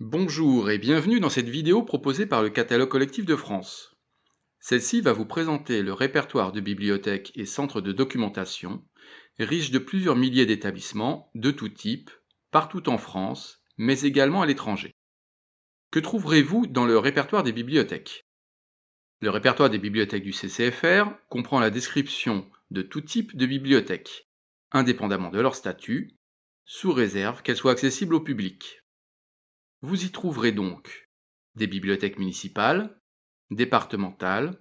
Bonjour et bienvenue dans cette vidéo proposée par le Catalogue collectif de France. Celle-ci va vous présenter le répertoire de bibliothèques et centres de documentation, riche de plusieurs milliers d'établissements de tout type, partout en France, mais également à l'étranger. Que trouverez-vous dans le répertoire des bibliothèques? Le répertoire des bibliothèques du CCFR comprend la description de tout type de bibliothèques, indépendamment de leur statut, sous réserve qu'elles soient accessibles au public. Vous y trouverez donc des bibliothèques municipales, départementales,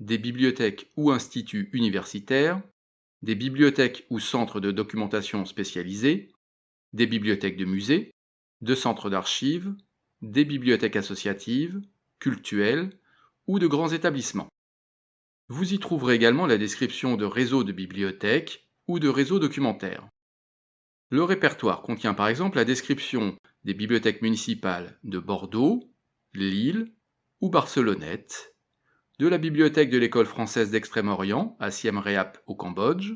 des bibliothèques ou instituts universitaires, des bibliothèques ou centres de documentation spécialisés, des bibliothèques de musées, de centres d'archives, des bibliothèques associatives, cultuelles ou de grands établissements. Vous y trouverez également la description de réseaux de bibliothèques ou de réseaux documentaires. Le répertoire contient par exemple la description des bibliothèques municipales de Bordeaux, Lille ou Barcelonnette, de la bibliothèque de l'école française d'Extrême-Orient à Siem Reap au Cambodge,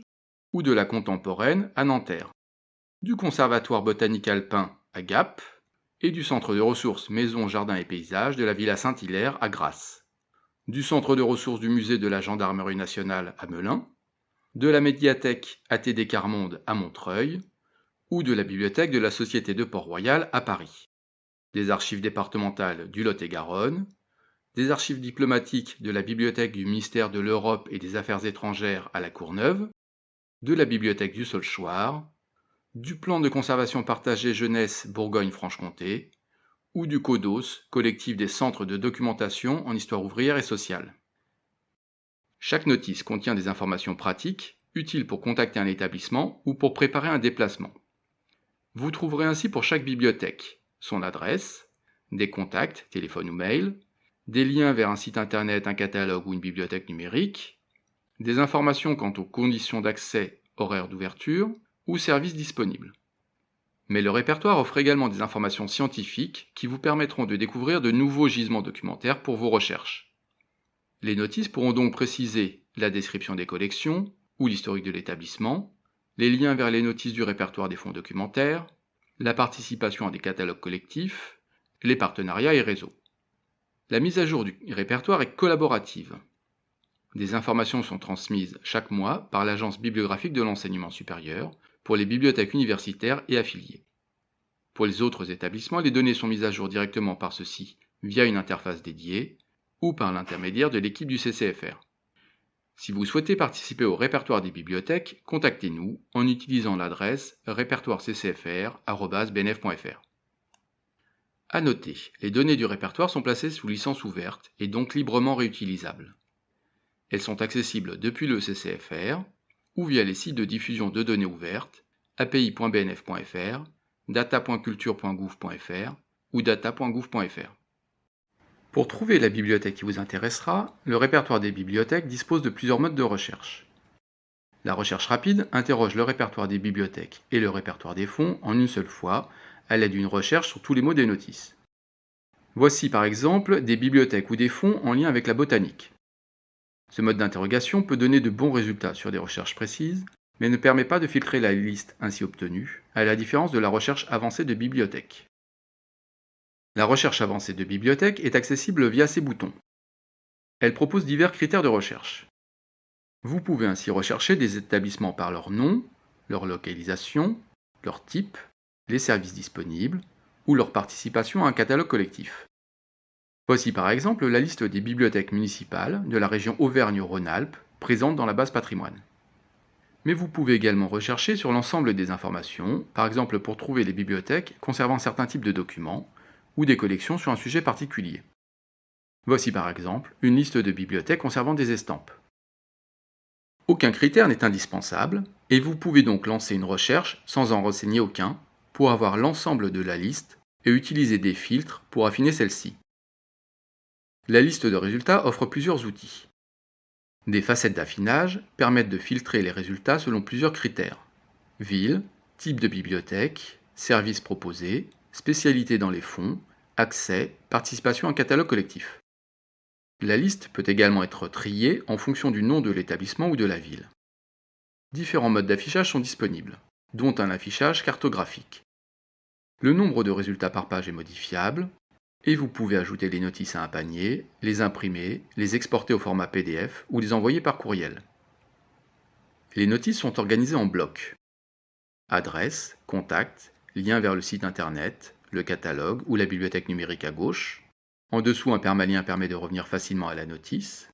ou de la contemporaine à Nanterre, du conservatoire botanique alpin à Gap, et du centre de ressources Maison, Jardin et Paysages de la Villa Saint-Hilaire à Grasse, du centre de ressources du musée de la Gendarmerie nationale à Melun, de la médiathèque ATD Carmonde à Montreuil, ou de la bibliothèque de la Société de Port-Royal à Paris, des archives départementales du Lot-et-Garonne, des archives diplomatiques de la bibliothèque du ministère de l'Europe et des Affaires étrangères à la Courneuve, de la bibliothèque du Solchoir, du plan de conservation partagée jeunesse Bourgogne-Franche-Comté, ou du CODOS, collectif des centres de documentation en histoire ouvrière et sociale. Chaque notice contient des informations pratiques, utiles pour contacter un établissement ou pour préparer un déplacement. Vous trouverez ainsi pour chaque bibliothèque son adresse, des contacts, téléphone ou mail, des liens vers un site internet, un catalogue ou une bibliothèque numérique, des informations quant aux conditions d'accès, horaires d'ouverture ou services disponibles. Mais le répertoire offre également des informations scientifiques qui vous permettront de découvrir de nouveaux gisements documentaires pour vos recherches. Les notices pourront donc préciser la description des collections ou l'historique de l'établissement, les liens vers les notices du répertoire des fonds documentaires, la participation à des catalogues collectifs, les partenariats et réseaux. La mise à jour du répertoire est collaborative. Des informations sont transmises chaque mois par l'Agence bibliographique de l'enseignement supérieur pour les bibliothèques universitaires et affiliées. Pour les autres établissements, les données sont mises à jour directement par ceux-ci via une interface dédiée ou par l'intermédiaire de l'équipe du CCFR. Si vous souhaitez participer au répertoire des bibliothèques, contactez-nous en utilisant l'adresse répertoireccfr.benef.fr. À noter, les données du répertoire sont placées sous licence ouverte et donc librement réutilisables. Elles sont accessibles depuis le CCFR ou via les sites de diffusion de données ouvertes api.bnf.fr, data.culture.gouv.fr ou data.gouv.fr. Pour trouver la bibliothèque qui vous intéressera, le répertoire des bibliothèques dispose de plusieurs modes de recherche. La recherche rapide interroge le répertoire des bibliothèques et le répertoire des fonds en une seule fois, à l'aide d'une recherche sur tous les mots des notices. Voici par exemple des bibliothèques ou des fonds en lien avec la botanique. Ce mode d'interrogation peut donner de bons résultats sur des recherches précises, mais ne permet pas de filtrer la liste ainsi obtenue, à la différence de la recherche avancée de bibliothèques. La recherche avancée de bibliothèque est accessible via ces boutons. Elle propose divers critères de recherche. Vous pouvez ainsi rechercher des établissements par leur nom, leur localisation, leur type, les services disponibles ou leur participation à un catalogue collectif. Voici par exemple la liste des bibliothèques municipales de la région Auvergne-Rhône-Alpes présentes dans la base patrimoine. Mais vous pouvez également rechercher sur l'ensemble des informations, par exemple pour trouver les bibliothèques conservant certains types de documents, ou des collections sur un sujet particulier. Voici par exemple une liste de bibliothèques conservant des estampes. Aucun critère n'est indispensable, et vous pouvez donc lancer une recherche sans en renseigner aucun, pour avoir l'ensemble de la liste et utiliser des filtres pour affiner celle-ci. La liste de résultats offre plusieurs outils. Des facettes d'affinage permettent de filtrer les résultats selon plusieurs critères. Ville, type de bibliothèque, services proposés, spécialité dans les fonds, accès, participation à un catalogue collectif. La liste peut également être triée en fonction du nom de l'établissement ou de la ville. Différents modes d'affichage sont disponibles, dont un affichage cartographique. Le nombre de résultats par page est modifiable et vous pouvez ajouter les notices à un panier, les imprimer, les exporter au format PDF ou les envoyer par courriel. Les notices sont organisées en blocs. Adresse, contact, lien vers le site internet, le catalogue ou la bibliothèque numérique à gauche. En dessous, un permalien permet de revenir facilement à la notice.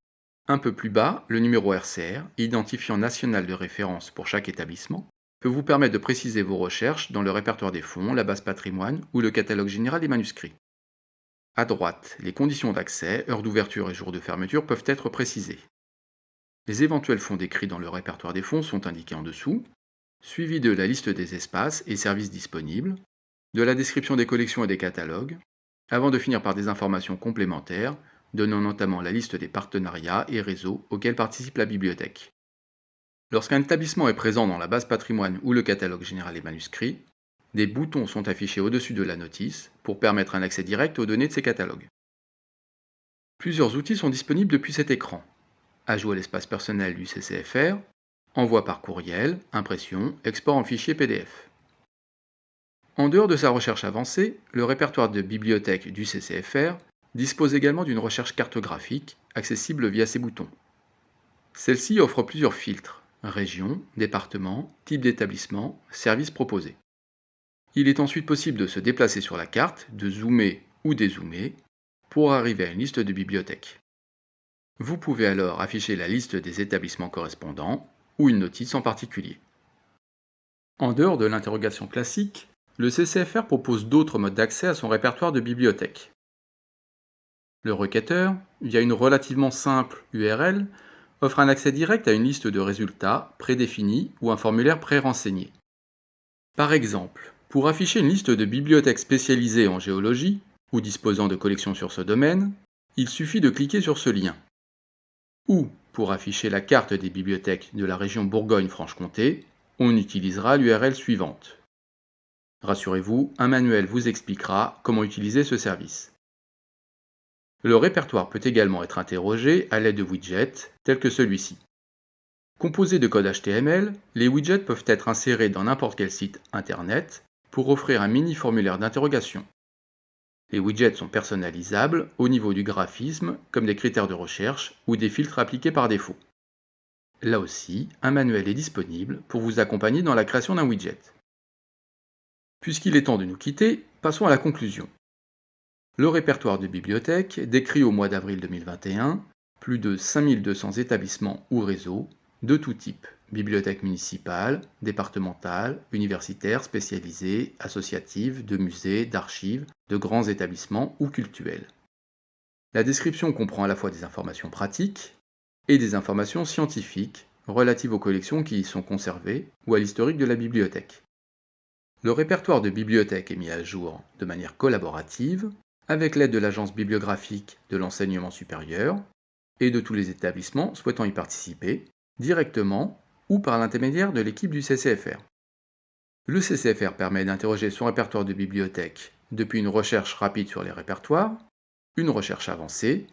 Un peu plus bas, le numéro RCR, identifiant national de référence pour chaque établissement, peut vous permettre de préciser vos recherches dans le répertoire des fonds, la base patrimoine ou le catalogue général des manuscrits. À droite, les conditions d'accès, heure d'ouverture et jour de fermeture peuvent être précisées. Les éventuels fonds décrits dans le répertoire des fonds sont indiqués en dessous, suivis de la liste des espaces et services disponibles, de la description des collections et des catalogues, avant de finir par des informations complémentaires, donnant notamment la liste des partenariats et réseaux auxquels participe la bibliothèque. Lorsqu'un établissement est présent dans la base patrimoine ou le catalogue général des manuscrits, des boutons sont affichés au-dessus de la notice pour permettre un accès direct aux données de ces catalogues. Plusieurs outils sont disponibles depuis cet écran ajout à l'espace personnel du CCFR, envoi par courriel, impression, export en fichier PDF. En dehors de sa recherche avancée, le répertoire de bibliothèque du CCFR dispose également d'une recherche cartographique accessible via ces boutons. Celle-ci offre plusieurs filtres région, département, type d'établissement, services proposés. Il est ensuite possible de se déplacer sur la carte, de zoomer ou dézoomer pour arriver à une liste de bibliothèques. Vous pouvez alors afficher la liste des établissements correspondants ou une notice en particulier. En dehors de l'interrogation classique, le CCFR propose d'autres modes d'accès à son répertoire de bibliothèques. Le requêteur, via une relativement simple URL, offre un accès direct à une liste de résultats prédéfinis ou un formulaire pré-renseigné. Par exemple, pour afficher une liste de bibliothèques spécialisées en géologie ou disposant de collections sur ce domaine, il suffit de cliquer sur ce lien ou pour afficher la carte des bibliothèques de la région Bourgogne-Franche-Comté, on utilisera l'URL suivante. Rassurez-vous, un manuel vous expliquera comment utiliser ce service. Le répertoire peut également être interrogé à l'aide de widgets tels que celui-ci. Composés de code HTML, les widgets peuvent être insérés dans n'importe quel site internet pour offrir un mini formulaire d'interrogation. Les widgets sont personnalisables au niveau du graphisme, comme des critères de recherche ou des filtres appliqués par défaut. Là aussi, un manuel est disponible pour vous accompagner dans la création d'un widget. Puisqu'il est temps de nous quitter, passons à la conclusion. Le répertoire de bibliothèques décrit au mois d'avril 2021 plus de 5200 établissements ou réseaux de tout type bibliothèques municipales, départementales, universitaires, spécialisées, associatives, de musées, d'archives, de grands établissements ou cultuels. La description comprend à la fois des informations pratiques et des informations scientifiques relatives aux collections qui y sont conservées ou à l'historique de la bibliothèque. Le répertoire de bibliothèques est mis à jour de manière collaborative avec l'aide de l'Agence bibliographique de l'enseignement supérieur et de tous les établissements souhaitant y participer, directement ou par l'intermédiaire de l'équipe du CCFR. Le CCFR permet d'interroger son répertoire de bibliothèque depuis une recherche rapide sur les répertoires, une recherche avancée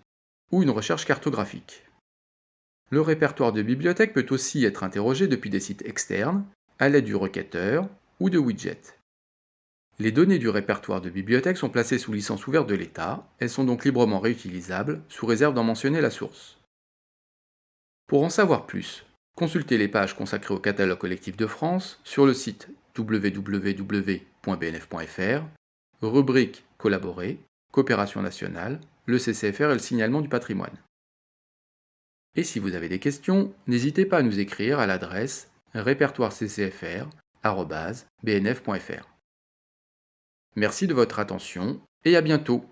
ou une recherche cartographique. Le répertoire de bibliothèque peut aussi être interrogé depuis des sites externes à l'aide du requêteur ou de widgets. Les données du répertoire de bibliothèque sont placées sous licence ouverte de l'État, elles sont donc librement réutilisables, sous réserve d'en mentionner la source. Pour en savoir plus, Consultez les pages consacrées au catalogue collectif de France sur le site www.bnf.fr, rubrique Collaborer, Coopération nationale, le CCFR et le signalement du patrimoine. Et si vous avez des questions, n'hésitez pas à nous écrire à l'adresse Merci de votre attention et à bientôt